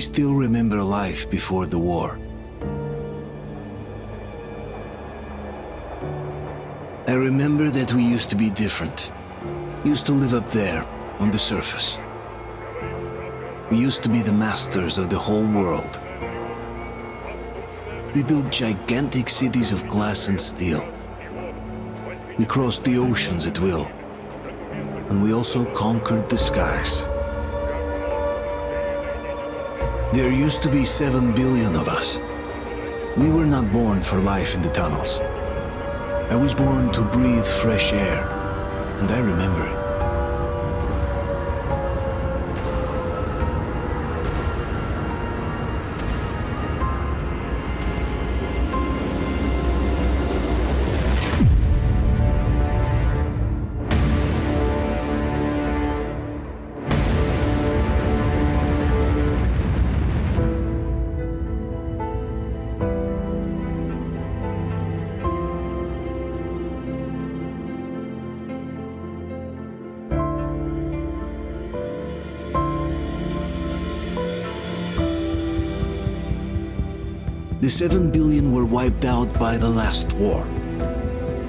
still remember life before the war. I remember that we used to be different. Used to live up there, on the surface. We used to be the masters of the whole world. We built gigantic cities of glass and steel. We crossed the oceans at will. And we also conquered the skies. There used to be seven billion of us. We were not born for life in the tunnels. I was born to breathe fresh air, and I remember 7 billion were wiped out by the last war.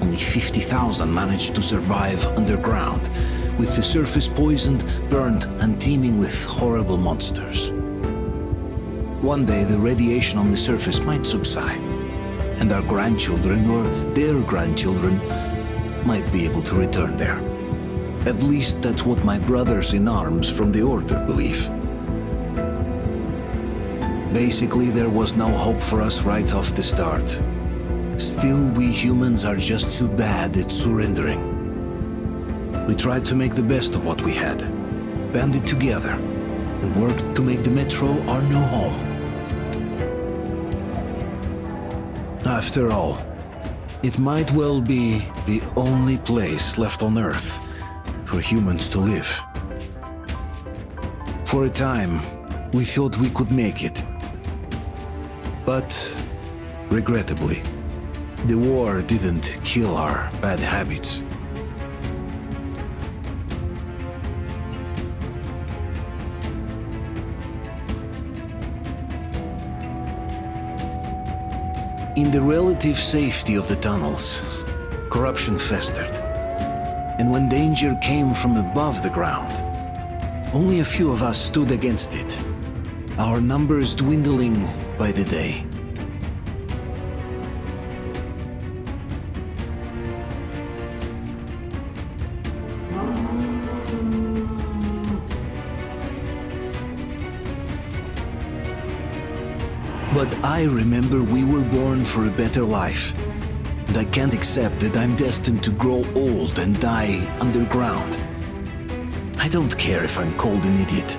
Only 50,000 managed to survive underground, with the surface poisoned, burned, and teeming with horrible monsters. One day the radiation on the surface might subside, and our grandchildren or their grandchildren might be able to return there. At least that's what my brothers in arms from the Order believe. Basically, there was no hope for us right off the start. Still, we humans are just too bad at surrendering. We tried to make the best of what we had, banded together, and worked to make the Metro our new home. After all, it might well be the only place left on Earth for humans to live. For a time, we thought we could make it. But, regrettably, the war didn't kill our bad habits. In the relative safety of the tunnels, corruption festered. And when danger came from above the ground, only a few of us stood against it, our numbers dwindling by the day. But I remember we were born for a better life. And I can't accept that I'm destined to grow old and die underground. I don't care if I'm called an idiot.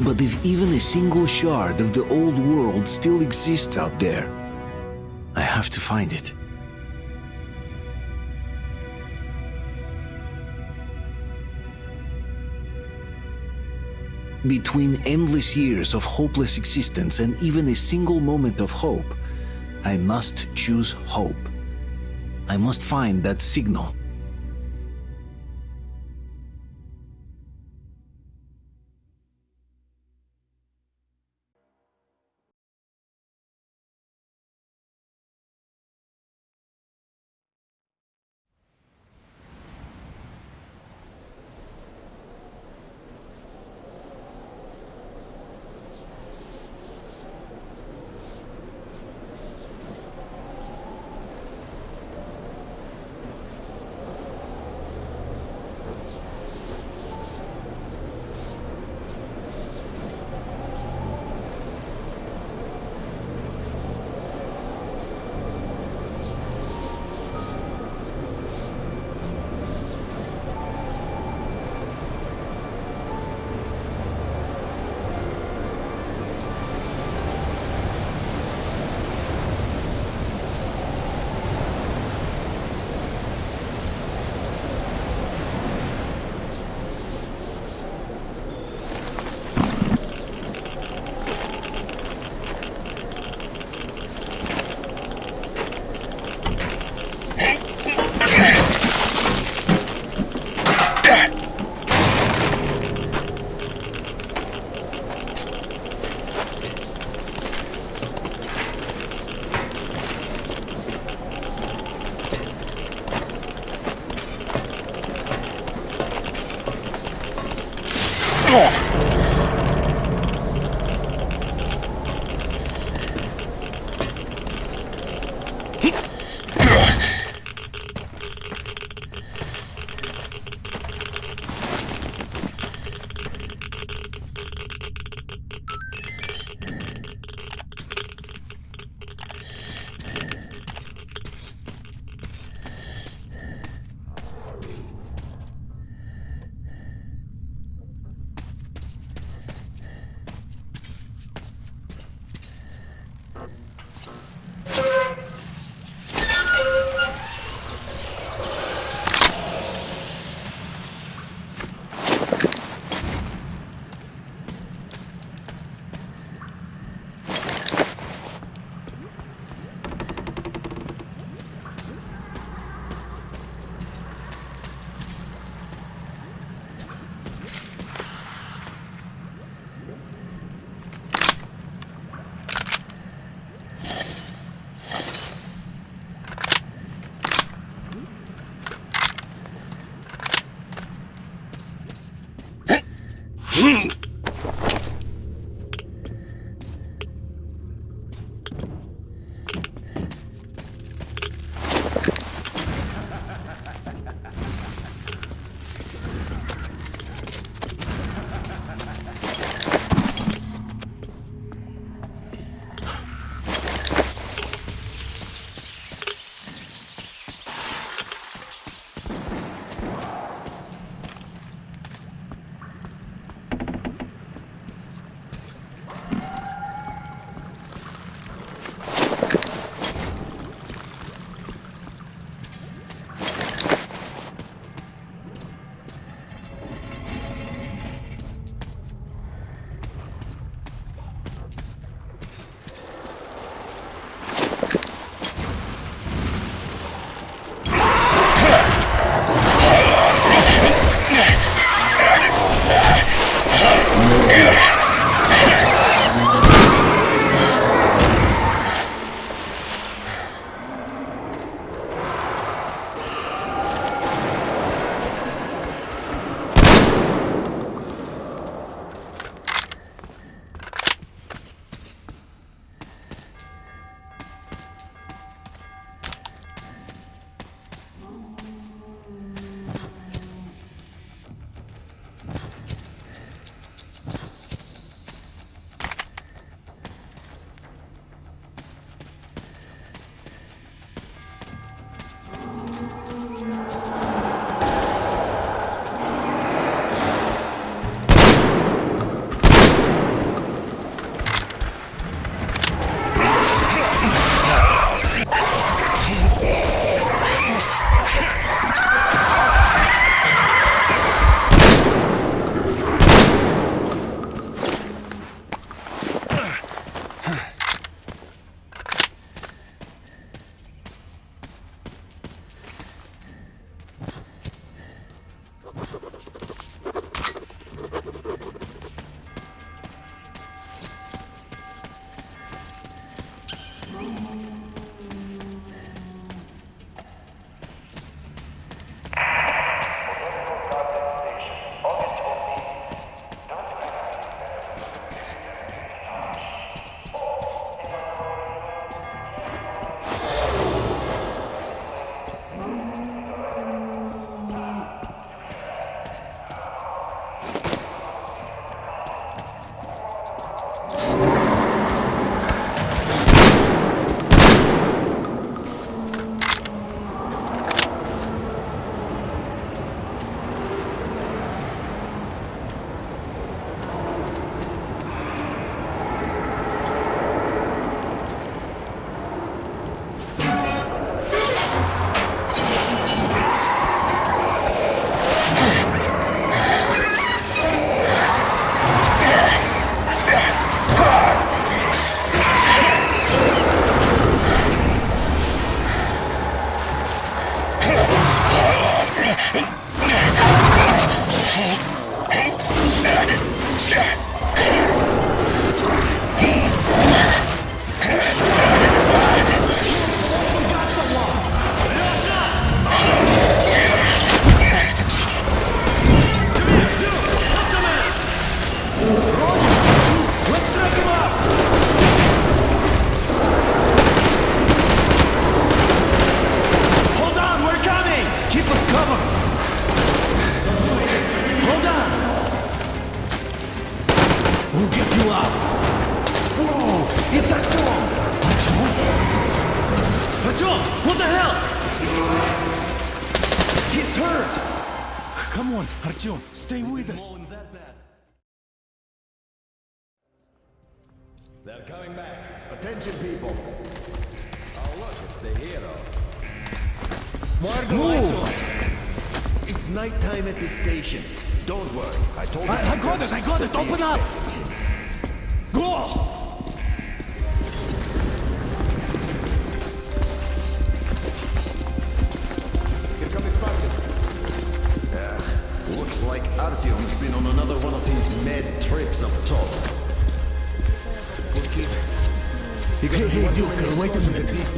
But if even a single shard of the old world still exists out there, I have to find it. Between endless years of hopeless existence and even a single moment of hope, I must choose hope. I must find that signal.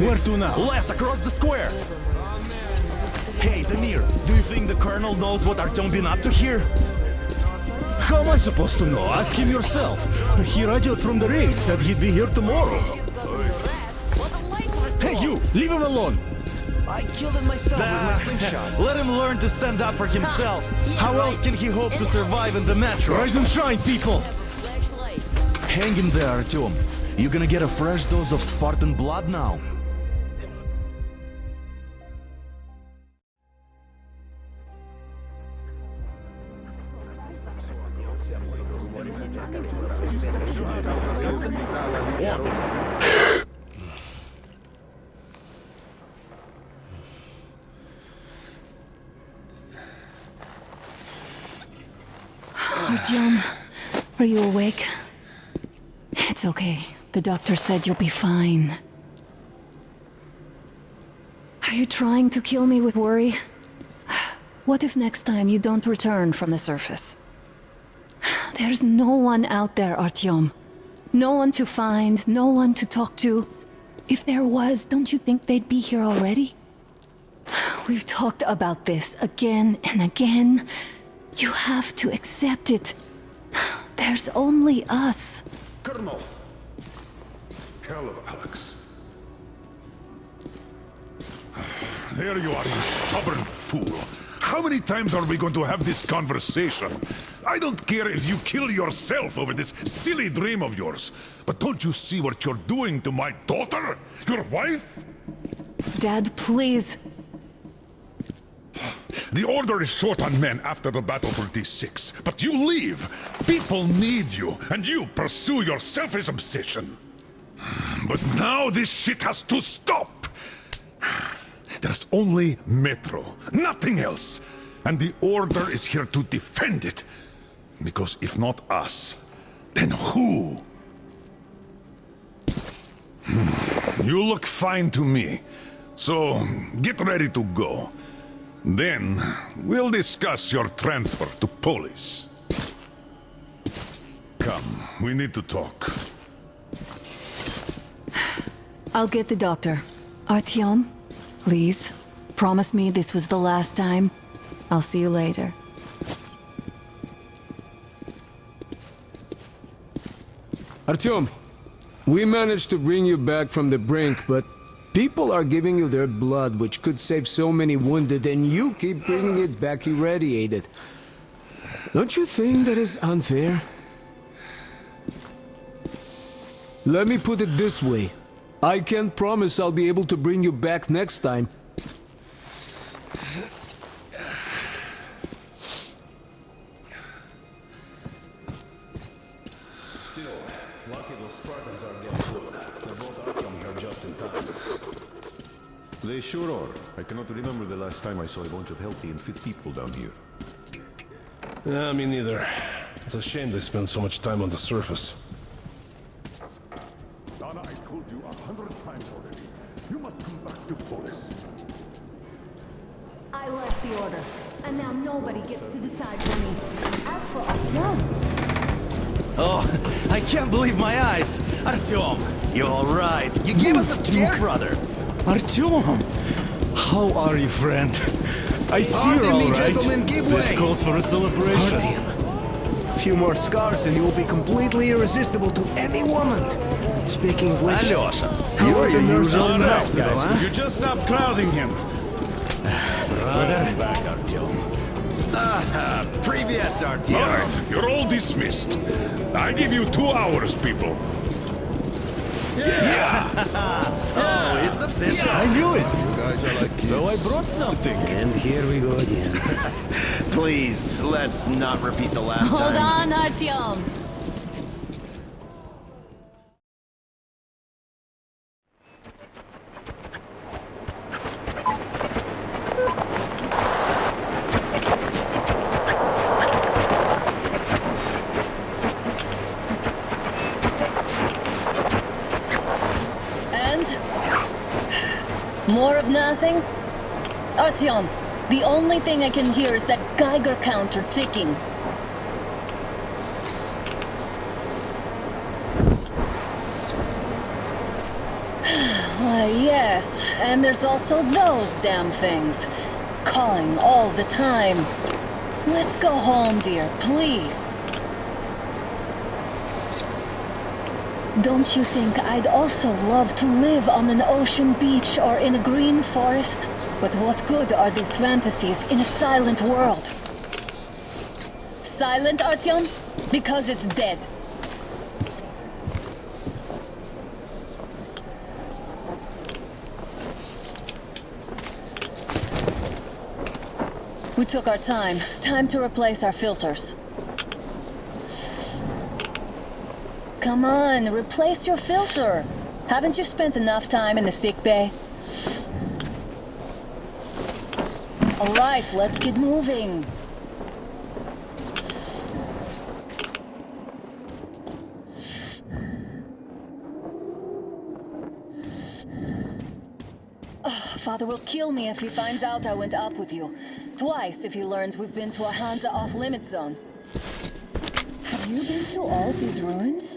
A minute. Where to now? Left, across the square! Hey, Damir, do you think the Colonel knows what Artyom been up to here? How am I supposed to know? Ask him yourself. He radioed from the rig, said he'd be here tomorrow. Hey, you! Leave him alone! I killed him myself Ah, with my slingshot. Let him learn to stand up for himself. How else can he hope to survive in the metro? Rise and shine, people! Hang in there, Artyom. You're gonna get a fresh dose of Spartan blood now. It's okay. The doctor said you'll be fine. Are you trying to kill me with worry? What if next time you don't return from the surface? There's no one out there, Artyom. No one to find, no one to talk to. If there was, don't you think they'd be here already? We've talked about this again and again. You have to accept it. There's only us. Colonel! Hello, Alex. There you are, you stubborn fool. How many times are we going to have this conversation? I don't care if you kill yourself over this silly dream of yours, but don't you see what you're doing to my daughter? Your wife? Dad, please. The Order is short on men after the battle for D6, but you leave. People need you, and you pursue your selfish obsession. But now this shit has to stop! There's only Metro, nothing else. And the Order is here to defend it. Because if not us, then who? Hmm, You look fine to me. So, get ready to go. Then, we'll discuss your transfer to Polis. Come, we need to talk. I'll get the doctor. Artyom, please. Promise me this was the last time. I'll see you later. Artyom, we managed to bring you back from the brink, but people are giving you their blood, which could save so many wounded, and you keep bringing it back irradiated. Don't you think that is unfair? Let me put it this way. I can't promise I'll be able to bring you back next time. Lucky those Spartans are getting through. They're both out from here just in time. They sure are. I cannot remember the last time I saw a bunch of healthy and fit people down here. Yeah, me neither. It's a shame they spend so much time on the surface. Artyom, you alright? You gave us a scare, brother! Artyom! How are you, friend? I see Pardon you're me, all right. gentlemen, give This way. calls for a celebration. A few more scars and you will be completely irresistible to any woman. Speaking of which, Alyosha, how you are are the your nurses usual in the self, hospital, guys. huh? You just stop crowding him. Right back, Artyom. Ah, привет, All Artyom. right, you're all dismissed. I give you two hours, people. oh, it's official. I knew it. You guys are like kids. So I brought something. And here we go again. Please, let's not repeat the last one. Hold time. on, Artyom. And? More of nothing? The only thing I can hear is that Geiger counter ticking. Why, yes, and there's also those damn things. Calling all the time. Let's go home, dear, please. Don't you think I'd also love to live on an ocean beach or in a green forest? But what good are these fantasies in a silent world? Silent, Artyom? Because it's dead. We took our time. Time to replace our filters. Come on, replace your filter. Haven't you spent enough time in the sick bay? All right, let's get moving. Oh, Father will kill me if he finds out I went up with you. Twice if he learns we've been to a Hansa off-limit zone. Have you been to all these ruins?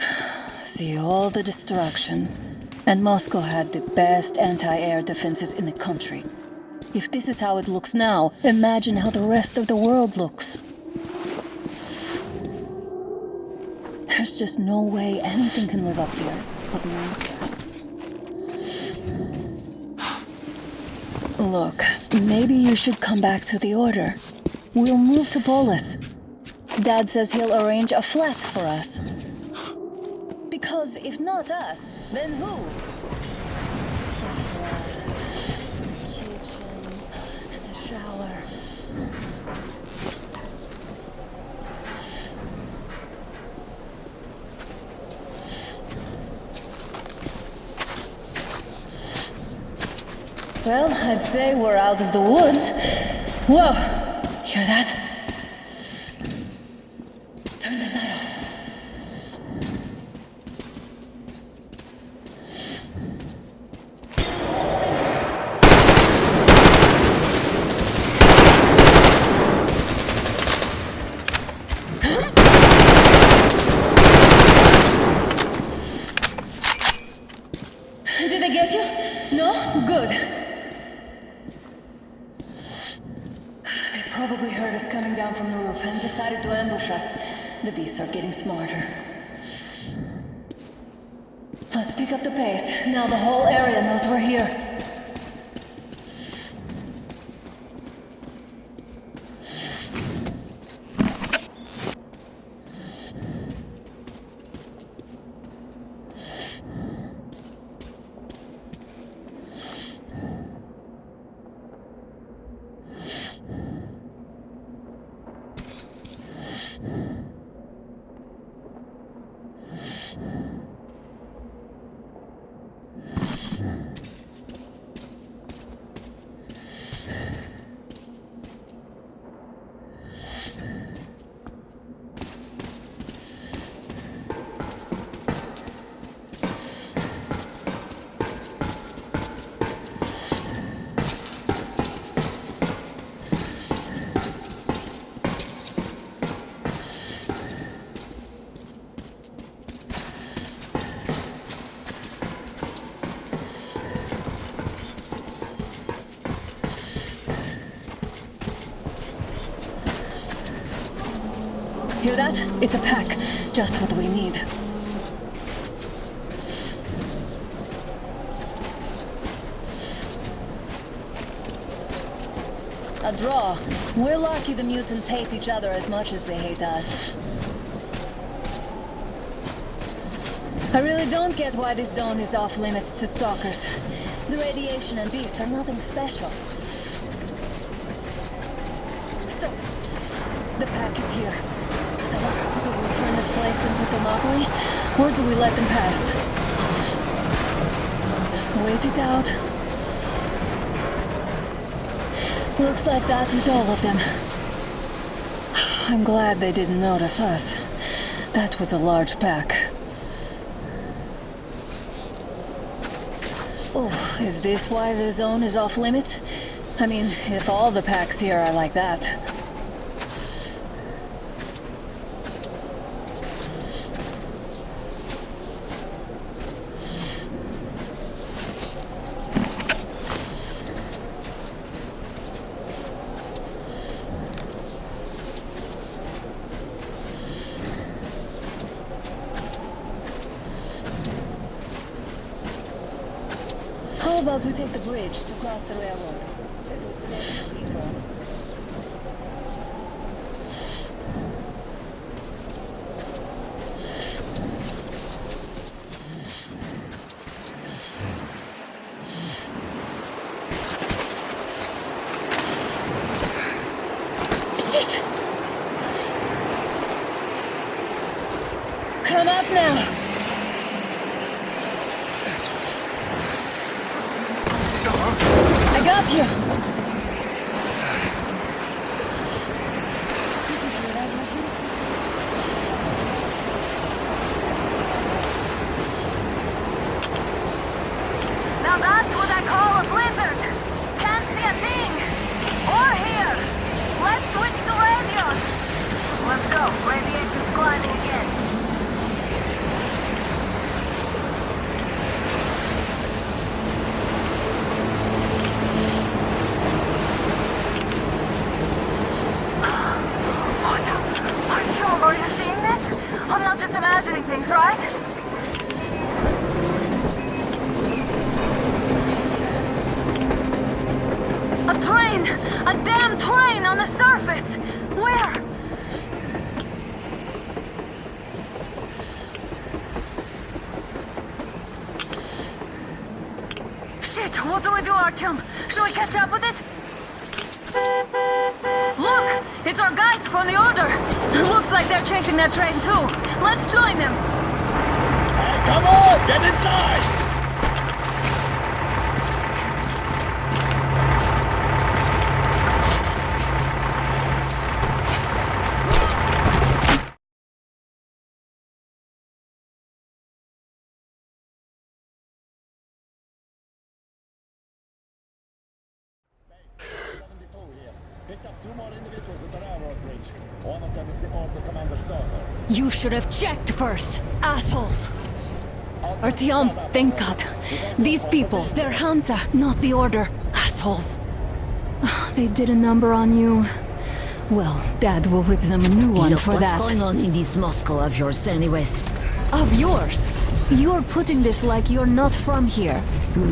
See all the destruction. And Moscow had the best anti-air defenses in the country. If this is how it looks now, imagine how the rest of the world looks. There's just no way anything can live up here but monsters. Look, maybe you should come back to the Order. We'll move to Polis. Dad says he'll arrange a flat for us. Because if not us, then who? Well, I'd say we're out of the woods. Whoa! Hear that? Turn the light off. Did they get you? No? Good. They probably heard us coming down from the roof and decided to ambush us. The beasts are getting smarter. Let's pick up the pace. Now the whole area knows we're here. Hear that? It's a pack. Just what we need. A draw. We're lucky the mutants hate each other as much as they hate us. I really don't get why this zone is off limits to stalkers. The radiation and beasts are nothing special. Stop. The pack is here. So, do we turn into Thermopylae, or do we let them pass? Wait it out. Looks like that was all of them. I'm glad they didn't notice us. That was a large pack. Oh, is this why the zone is off limits? I mean, if all the packs here are like that. Looks like they're chasing that train too. Let's join them! Come on, get inside! Picked up two more individuals at the railroad bridge. One of them is the Order Commander's daughter. You should have checked first, assholes! Artyom, thank God. These people, they're Hansa, not the Order. Assholes. They did a number on you. Well, Dad will rip them a new one Look, for what's that. going on in this Moscow of yours anyways? Of yours? You're putting this like you're not from here.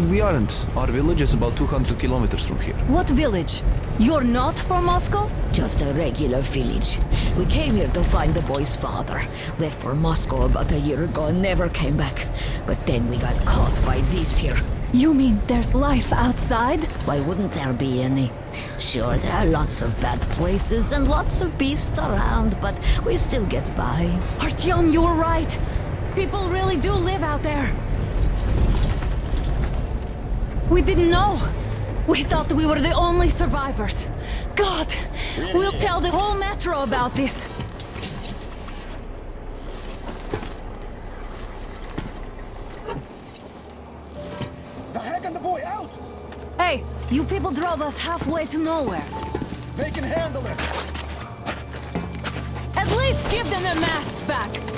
We aren't. Our village is about 200 kilometers from here. What village? You're not from Moscow? Just a regular village. We came here to find the boy's father. Left for Moscow about a year ago and never came back. But then we got caught by this here. You mean there's life outside? Why wouldn't there be any? Sure, there are lots of bad places and lots of beasts around, but we still get by. Artyom, you were right. People really do live out there. We didn't know. We thought we were the only survivors. God, we'll tell the whole metro about this. The heck and the boy out! Hey, you people drove us halfway to nowhere. They can handle it! At least give them their masks back.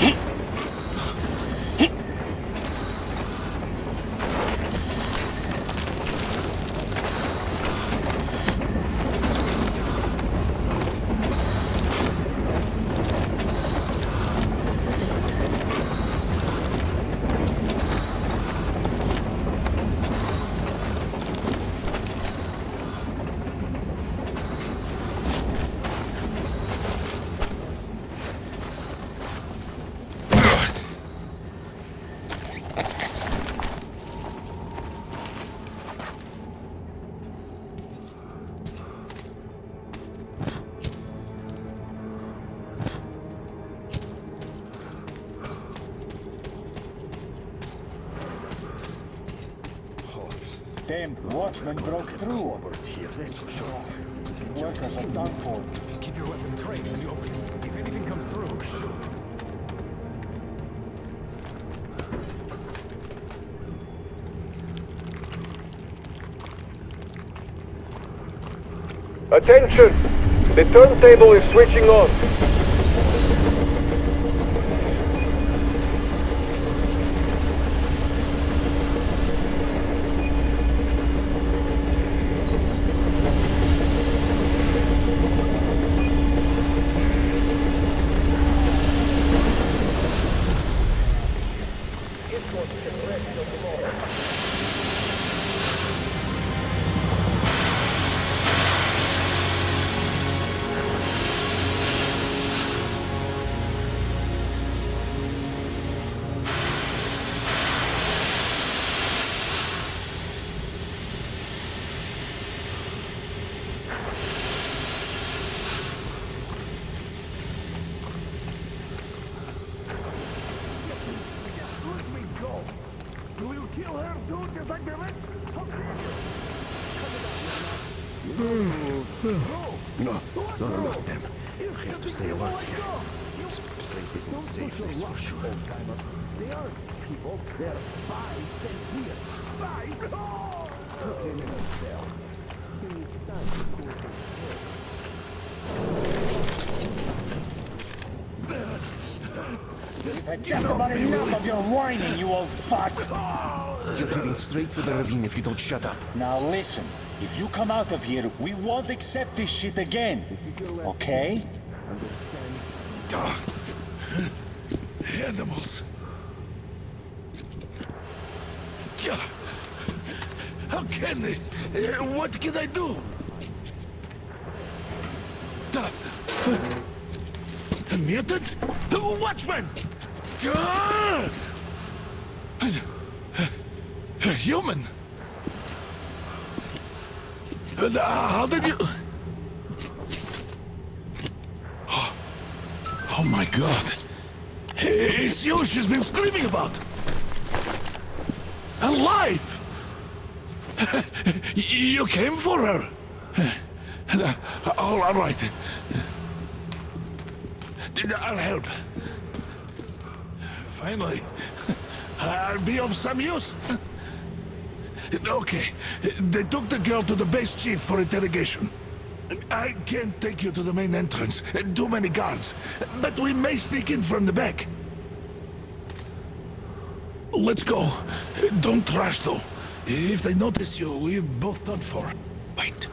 えん Damned broke through over here, that's for sure. Workers are done for. Keep your weapon trained when you open. If anything comes through, shoot. Attention! The turntable is switching on. No, no, no, no, them. We have to stay alert here. This place isn't safe, that's for sure. They are people. They're spies sent here. Spies? Oh! Put them in a cell. It's time to cool You've had just about enough of your whining, you old fuck! You're heading straight for the ravine if you don't shut up. Now listen, if you come out of here, we won't accept this shit again. Okay? Animals. How can they? Uh, What can I do? A mutant? Watchman! A human? How did you... Oh, oh my god. It's you she's been screaming about. Alive! you came for her. All all right. I'll help. Finally, I'll be of some use. Okay, they took the girl to the base chief for interrogation. I can't take you to the main entrance. Too many guards. But we may sneak in from the back. Let's go. Don't rush, though. If they notice you, we're both done for. Wait.